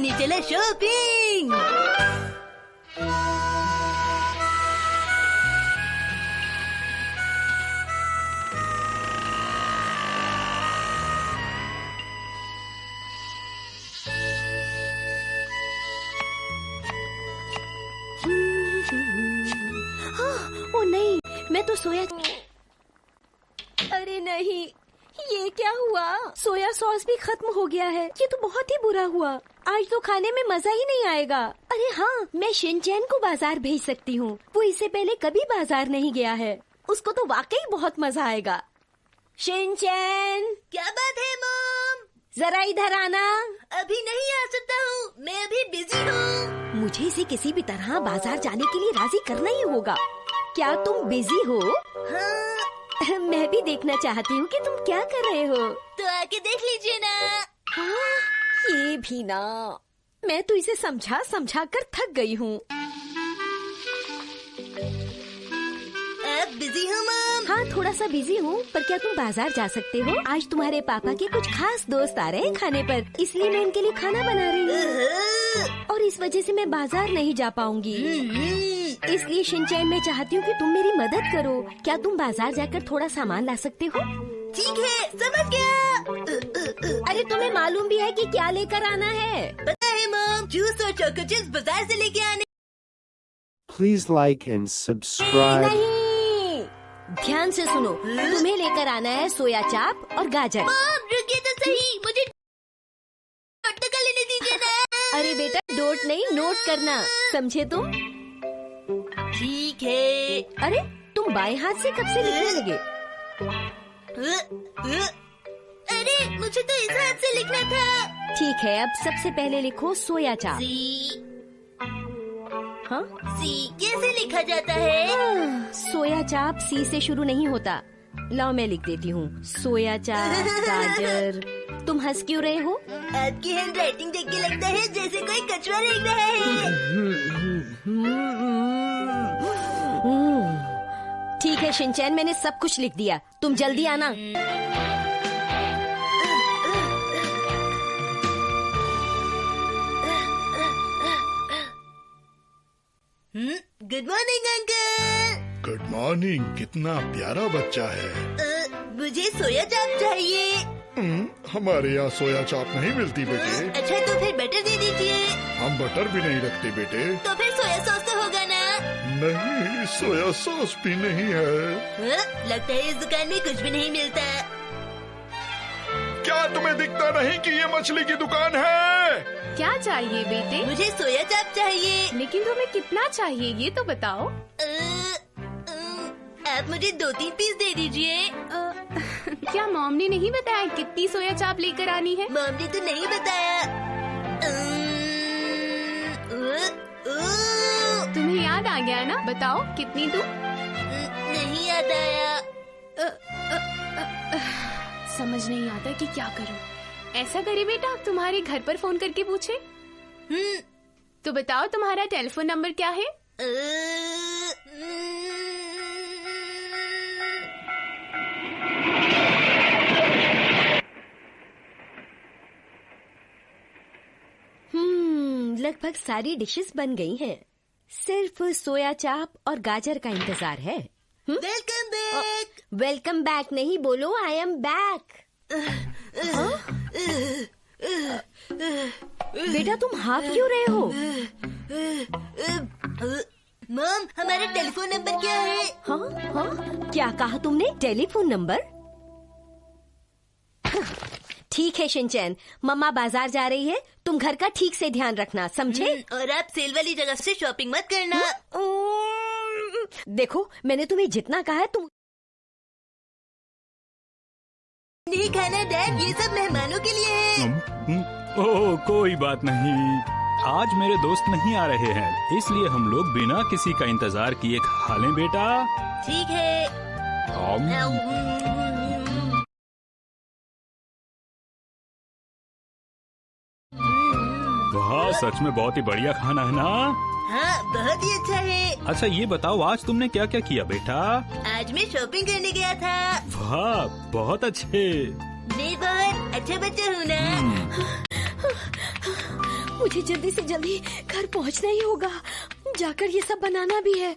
करने चला शॉपिंग ओ नहीं मैं तो सोया अरे नहीं ये क्या हुआ? सोया सॉस भी खत्म हो गया है। ये तो बहुत ही बुरा हुआ। आज तो खाने में मज़ा ही नहीं आएगा। अरे हाँ मैं शिनचैन को बाज़ार भेज सकती हूँ। वो इससे पहले कभी बाज़ार नहीं गया है। उसको तो वाकई बहुत मज़ा आएगा। शिनचैन क्या बात है मॉम? जरा इधर आना। अभी नहीं आ सकता हूँ मैं अभी बिज़ी हूँ। मुझे इसे किसी भी तरह बाज़ार जाने के लिए राज़ी करना ही होगा। क्या तुम बिज़ी हो? हाँ मैं भी देखना चाहती हूँ कि तुम क्या कर रहे हो। तो आके देख लीजिए ना। हाँ, ये भी ना। मैं तो इसे समझा समझा कर थक गई हूँ। बिज़ी हूँ मॉम हाँ थोड़ा सा बिज़ी हूँ पर क्या तुम बाज़ार जा सकते हो? आज तुम्हारे पापा के कुछ खास दोस्त आ रहे हैं खाने पर इसलिए मैं उनके लिए खाना बना रही हूँ। और इस वजह से मैं बाज़ार नहीं जा पाऊँगी। इसलिए शिनचैन मैं चाहती हूँ कि तुम मेरी मदद करो। क्या तुम बाज़ार जाकर थोड़ा सामान ला सकते हो? ठीक है समझ गया। अरे तुम्हें मालूम भी है कि क्या लेकर आना है? पता है मॉम जूस और चोको चिप्स बाज़ार से लेके आने प्लीज़ लाइक एंड सब्सक्राइब नहीं ध्यान से सुनो। तुम्हें लेकर आना है सोया चाप और गाजर। मॉम रुकिए तो सही। मुझे लेने दीजिए ना। अरे बेटा डोट नहीं नोट करना। समझे तुम? ठीक है। अरे तुम बाएँ हाथ से कब से लिखने लगे? अरे मुझे तो इस हाथ से लिखना था। ठीक है अब सबसे पहले लिखो सोया चाप। सी। हाँ? सी कैसे लिखा जाता है? सोया चाप सी से शुरू नहीं होता। लाओ मैं लिख देती हूँ। सोया चाप गाजर। तुम हंस क्यों रहे हो? आपकी हैंड राइटिंग देख के लगता है जैसे कोई कछुआ लिख रहा है। ठीक है शिनचैन मैंने सब कुछ लिख दिया। तुम जल्दी आना। Good morning uncle good morning कितना प्यारा बच्चा है। मुझे सोया चाप चाहिए। हम्म, हमारे यहाँ सोया चाप नहीं मिलती बेटे। अच्छा तो फिर बटर दे दीजिए। हम बटर भी नहीं रखते बेटे। तो फिर सोया सॉस तो होगा ना। नहीं सोया सॉस भी नहीं है। हाँ, लगता है इस दुकान में कुछ भी नहीं मिलता। क्या तुम्हें दिखता नहीं कि ये मछली की दुकान है? क्या चाहिए बेटे? मुझे सोया चाप चाहिए। लेकिन तुम्हें कितना चाहिए ये तो बताओ। आप मुझे दो तीन पीस दे दीजिए। क्या मॉम ने नहीं बताया कितनी सोया चाप लेकर आनी है? मॉम ने तो नहीं बताया। अ, तुम्हें याद आ गया ना? बताओ कितनी दूँ? नहीं याद आया। समझ नहीं आता कि क्या करूँ। ऐसा करे बेटा तुम्हारे घर पर फ़ोन करके पूछे। हम्म, तो बताओ तुम्हारा टेलीफोन नंबर क्या है? हम्म, हम्म लगभग सारी डिशेस बन गई हैं। सिर्फ़ सोया चाप और गाजर का इंतज़ार है वेलकम बैक। वेलकम बैक नहीं बोलो आई एम बैक बेटा तुम हाफ़ क्यों रहे हो? मॉम हमारा टेलीफोन नंबर क्या है? हाँ हाँ क्या कहा तुमने? Telephone number? ठीक है शिनचैन। मम्मा बाज़ार जा रही है तुम घर का ठीक से ध्यान रखना समझे? हम्म, और आप सेल वाली जगह से शॉपिंग मत करना। देखो मैंने तुम्हें जितना कहा है तुम नहीं खाना डैड ये सब मेहमानों के लिए है। हम्म, ओह कोई बात नहीं। आज मेरे दोस्त नहीं आ रहे हैं इसलिए हम लोग बिना किसी का इंतज़ार किए खा लें बेटा। ठीक है। सच में बहुत ही बढ़िया खाना है ना? हाँ बहुत ही अच्छा है। अच्छा ये बताओ आज तुमने क्या क्या किया बेटा? आज मैं शॉपिंग करने गया था। वाह बहुत अच्छे। मैं बहुत अच्छा बच्चा हूँ ना। मुझे जल्दी से जल्दी घर पहुँचना ही होगा। जाकर ये सब बनाना भी है।